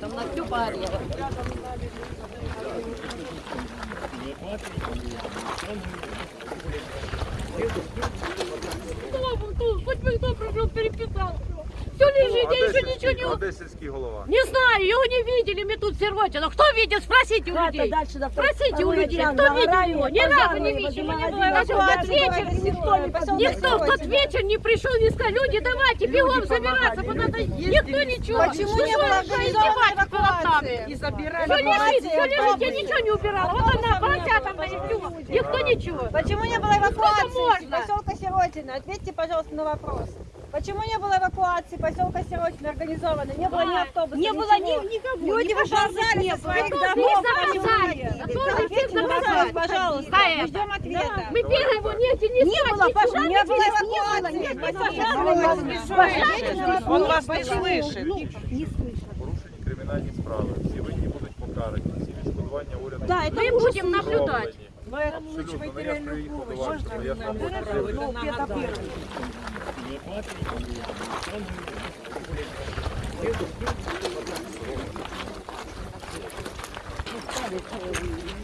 Там на всю барьера. Хоть бы кто пришел, переписал. Все лежит, я еще ничего не... А голова? Не знаю, его не видели, мы тут Сервотина. Кто видел, спросите у людей. Спросите у людей, кто видел его. Ни разу не видел, не было. Даже в тот вечер никто в тот вечер не пришел, не сказал, люди, давайте бегом забираться, потому что никто ничего. Почему не было эвакуации? Все лежит, все лежит, я ничего не убирала. Вот она, полоса там на Никто ничего. Почему не было эвакуации можно? поселка Сиротина? Ответьте, пожалуйста, на вопрос. Почему не было эвакуации поселка Сиротина организованной? Не было ни автобуса, Не было ничего. ни, никого. Люди ни выползали не со было. своих Кто домов. не Почему заказали? нет? Кто Ответьте на вопрос, заказали? пожалуйста. За Мы это. ждем ответа. Мы бегаем, вот нет, не Не было, пожалуйста, не было эвакуации. Нет, Ответьте на вопрос. Он вас не слышит. Порушені кримінальні справи. Всі винні будуть покарані. Всі відшкодування уряду Да, это мы будем наблюдать. Абсолютно. Ну, я ж приїхав до вас, Thank you.